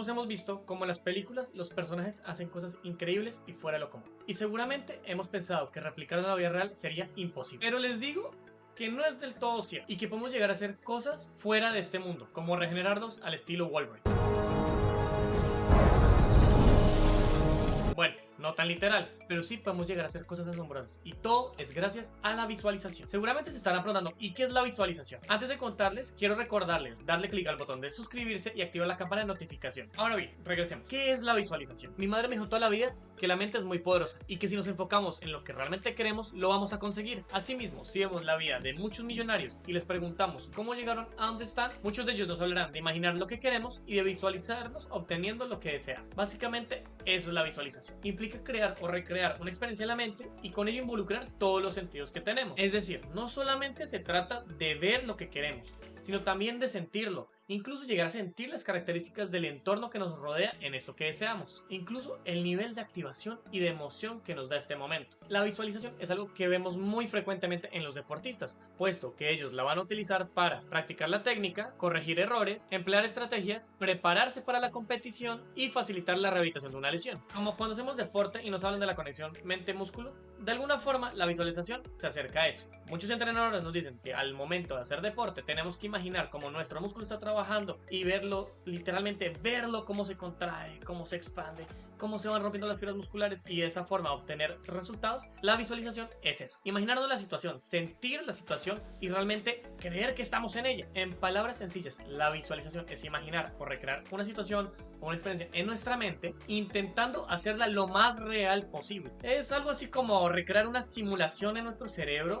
Todos hemos visto cómo en las películas los personajes hacen cosas increíbles y fuera de lo común. Y seguramente hemos pensado que replicar en la vida real sería imposible. Pero les digo que no es del todo cierto y que podemos llegar a hacer cosas fuera de este mundo, como regenerarnos al estilo Wolverine. Bueno, no tan literal, pero sí podemos llegar a hacer cosas asombrosas. Y todo es gracias a la visualización. Seguramente se estarán preguntando, ¿y qué es la visualización? Antes de contarles, quiero recordarles darle clic al botón de suscribirse y activar la campana de notificación. Ahora bien, regresemos. ¿Qué es la visualización? Mi madre me dijo toda la vida que la mente es muy poderosa y que si nos enfocamos en lo que realmente queremos, lo vamos a conseguir. Asimismo, si vemos la vida de muchos millonarios y les preguntamos cómo llegaron a donde están, muchos de ellos nos hablarán de imaginar lo que queremos y de visualizarnos obteniendo lo que desean. Básicamente, eso es la visualización. Implica crear o recrear una experiencia en la mente y con ello involucrar todos los sentidos que tenemos. Es decir, no solamente se trata de ver lo que queremos, sino también de sentirlo, incluso llegar a sentir las características del entorno que nos rodea en eso que deseamos, incluso el nivel de activación y de emoción que nos da este momento. La visualización es algo que vemos muy frecuentemente en los deportistas, puesto que ellos la van a utilizar para practicar la técnica, corregir errores, emplear estrategias, prepararse para la competición y facilitar la rehabilitación de una lesión. Como cuando hacemos deporte y nos hablan de la conexión mente-músculo, de alguna forma la visualización se acerca a eso. Muchos entrenadores nos dicen que al momento de hacer deporte tenemos que imaginar cómo nuestro músculo está trabajando y verlo, literalmente verlo cómo se contrae, cómo se expande, cómo se van rompiendo las fibras musculares y de esa forma obtener resultados, la visualización es eso. Imaginarnos la situación, sentir la situación y realmente creer que estamos en ella. En palabras sencillas, la visualización es imaginar o recrear una situación o una experiencia en nuestra mente intentando hacerla lo más real posible. Es algo así como recrear una simulación en nuestro cerebro.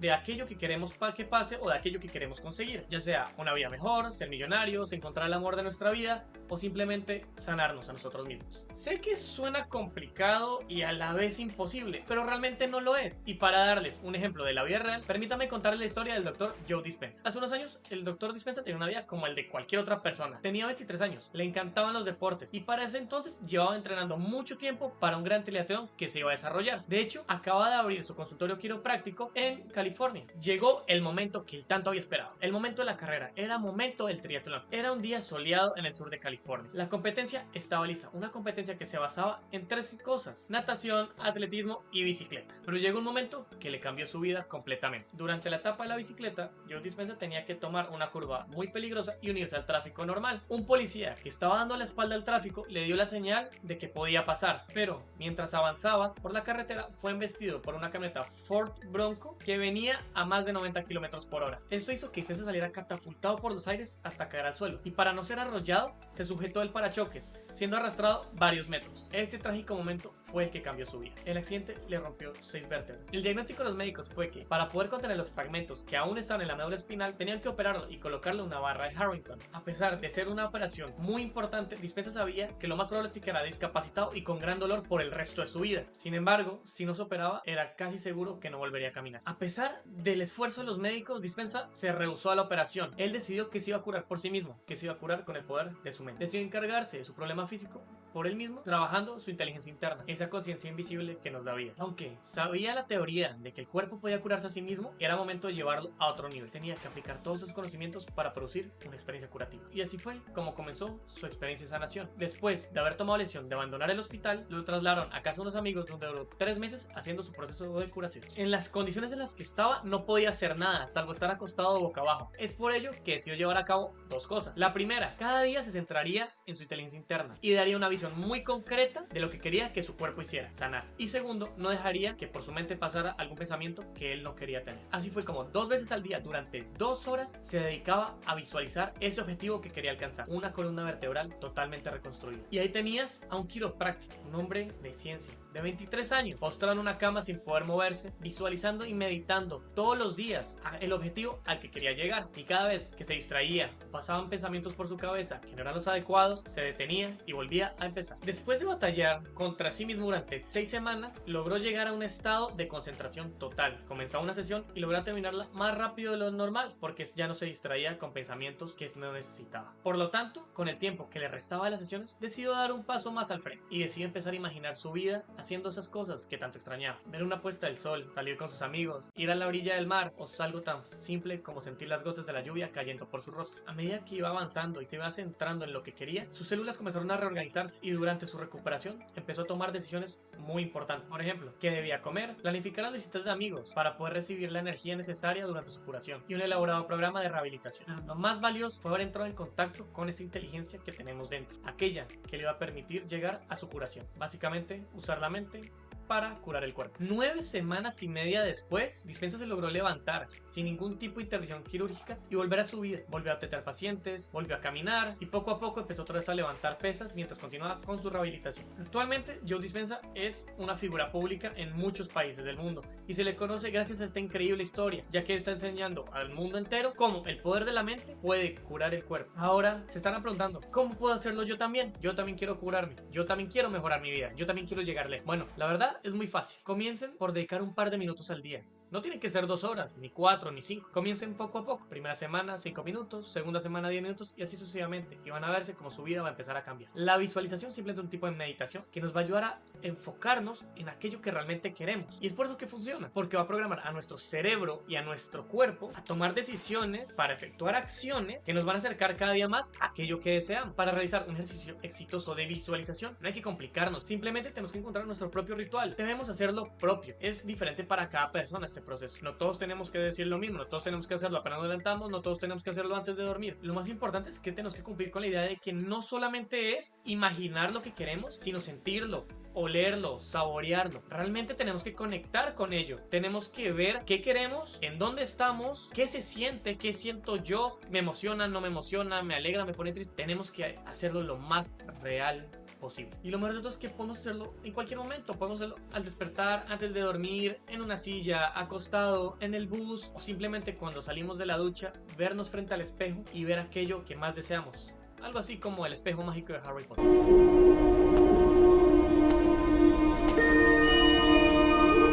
De aquello que queremos que pase o de aquello que queremos conseguir, ya sea una vida mejor, ser millonarios, encontrar el amor de nuestra vida o simplemente sanarnos a nosotros mismos. Sé que suena complicado y a la vez imposible, pero realmente no lo es. Y para darles un ejemplo de la vida real, permítame contarles la historia del doctor Joe Dispenza. Hace unos años, el doctor Dispenza tenía una vida como el de cualquier otra persona. Tenía 23 años, le encantaban los deportes y para ese entonces llevaba entrenando mucho tiempo para un gran triatlón que se iba a desarrollar. De hecho, acaba de abrir su consultorio quiropráctico en California California. Llegó el momento que tanto había esperado, el momento de la carrera, era momento del triatlón. Era un día soleado en el sur de California. La competencia estaba lista, una competencia que se basaba en tres cosas, natación, atletismo y bicicleta. Pero llegó un momento que le cambió su vida completamente. Durante la etapa de la bicicleta, Joe Dispenza tenía que tomar una curva muy peligrosa y unirse al tráfico normal. Un policía que estaba dando la espalda al tráfico le dio la señal de que podía pasar, pero mientras avanzaba por la carretera fue embestido por una camioneta Ford Bronco que venía a más de 90 km por hora. Esto hizo que Spencer saliera catapultado por los aires hasta caer al suelo, y para no ser arrollado, se sujetó el parachoques, siendo arrastrado varios metros. Este trágico momento fue el que cambió su vida. El accidente le rompió seis vértebras. El diagnóstico de los médicos fue que, para poder contener los fragmentos que aún estaban en la médula espinal, tenían que operarlo y colocarle una barra de Harrington. A pesar de ser una operación muy importante, Dispensa sabía que lo más probable es que quedara discapacitado y con gran dolor por el resto de su vida. Sin embargo, si no se operaba, era casi seguro que no volvería a caminar. A pesar del esfuerzo de los médicos, Dispensa se rehusó a la operación. Él decidió que se iba a curar por sí mismo, que se iba a curar con el poder de su mente. Decidió encargarse de su problema físico por él mismo, trabajando su inteligencia interna, esa conciencia invisible que nos da vida. Aunque sabía la teoría de que el cuerpo podía curarse a sí mismo, era momento de llevarlo a otro nivel. Tenía que aplicar todos esos conocimientos para producir una experiencia curativa. Y así fue como comenzó su experiencia de sanación. Después de haber tomado la de abandonar el hospital, lo trasladaron a casa de unos amigos donde duró tres meses haciendo su proceso de curación. En las condiciones en las que estaba, no podía hacer nada, salvo estar acostado boca abajo. Es por ello que decidió llevar a cabo dos cosas. La primera, cada día se centraría en su inteligencia interna y daría una visión muy concreta de lo que quería que su cuerpo hiciera, sanar. Y segundo, no dejaría que por su mente pasara algún pensamiento que él no quería tener. Así fue como dos veces al día, durante dos horas, se dedicaba a visualizar ese objetivo que quería alcanzar, una columna vertebral totalmente reconstruida. Y ahí tenías a un quiropráctico, un hombre de ciencia, de 23 años, postrado en una cama sin poder moverse, visualizando y meditando todos los días el objetivo al que quería llegar. Y cada vez que se distraía, pasaban pensamientos por su cabeza que no eran los adecuados, se detenía y volvía a empezar. Después de batallar contra sí mismo durante 6 semanas, logró llegar a un estado de concentración total. Comenzó una sesión y logró terminarla más rápido de lo normal, porque ya no se distraía con pensamientos que no necesitaba. Por lo tanto, con el tiempo que le restaba de las sesiones, decidió dar un paso más al frente y decidió empezar a imaginar su vida haciendo esas cosas que tanto extrañaba. Ver una puesta del sol, salir con sus amigos, ir a la orilla del mar o algo tan simple como sentir las gotas de la lluvia cayendo por su rostro. A medida que iba avanzando y se iba centrando en lo que quería, sus células comenzaron a reorganizarse y durante su recuperación empezó a tomar decisiones muy importantes. Por ejemplo, qué debía comer, planificar las visitas de amigos para poder recibir la energía necesaria durante su curación y un elaborado programa de rehabilitación. Lo más valioso fue haber entrado en contacto con esa inteligencia que tenemos dentro, aquella que le iba a permitir llegar a su curación. Básicamente, usar la mente para curar el cuerpo. Nueve semanas y media después, Dispensa se logró levantar sin ningún tipo de intervención quirúrgica y volver a su vida. Volvió a tener pacientes, volvió a caminar y poco a poco empezó otra vez a levantar pesas mientras continuaba con su rehabilitación. Actualmente, Joe Dispensa es una figura pública en muchos países del mundo y se le conoce gracias a esta increíble historia, ya que está enseñando al mundo entero cómo el poder de la mente puede curar el cuerpo. Ahora se están preguntando, ¿cómo puedo hacerlo yo también? Yo también quiero curarme, yo también quiero mejorar mi vida, yo también quiero llegarle. Bueno, la verdad es muy fácil. Comiencen por dedicar un par de minutos al día. No tienen que ser dos horas, ni cuatro, ni cinco. Comiencen poco a poco. Primera semana, cinco minutos. Segunda semana, diez minutos. Y así sucesivamente. Y van a verse como su vida va a empezar a cambiar. La visualización simplemente es un tipo de meditación que nos va a ayudar a enfocarnos en aquello que realmente queremos. Y es por eso que funciona. Porque va a programar a nuestro cerebro y a nuestro cuerpo a tomar decisiones para efectuar acciones que nos van a acercar cada día más a aquello que deseamos. Para realizar un ejercicio exitoso de visualización, no hay que complicarnos. Simplemente tenemos que encontrar nuestro propio ritual. Debemos hacerlo propio. Es diferente para cada persona este proceso. No todos tenemos que decir lo mismo, no todos tenemos que hacerlo apenas nos levantamos, no todos tenemos que hacerlo antes de dormir. Lo más importante es que tenemos que cumplir con la idea de que no solamente es imaginar lo que queremos, sino sentirlo, olerlo, saborearlo. Realmente tenemos que conectar con ello. Tenemos que ver qué queremos, en dónde estamos, qué se siente, qué siento yo, me emociona, no me emociona, me alegra, me pone triste. Tenemos que hacerlo lo más real posible. Y lo mejor de todo es que podemos hacerlo en cualquier momento. Podemos hacerlo al despertar, antes de dormir, en una silla, acostado, en el bus o simplemente cuando salimos de la ducha, vernos frente al espejo y ver aquello que más deseamos. Algo así como el espejo mágico de Harry Potter.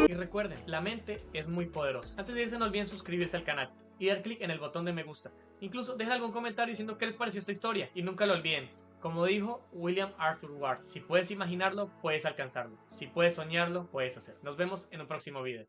Y recuerden, la mente es muy poderosa. Antes de irse no olviden suscribirse al canal y dar clic en el botón de me gusta. Incluso dejen algún comentario diciendo qué les pareció esta historia y nunca lo olviden. Como dijo William Arthur Ward, si puedes imaginarlo, puedes alcanzarlo. Si puedes soñarlo, puedes hacerlo. Nos vemos en un próximo video.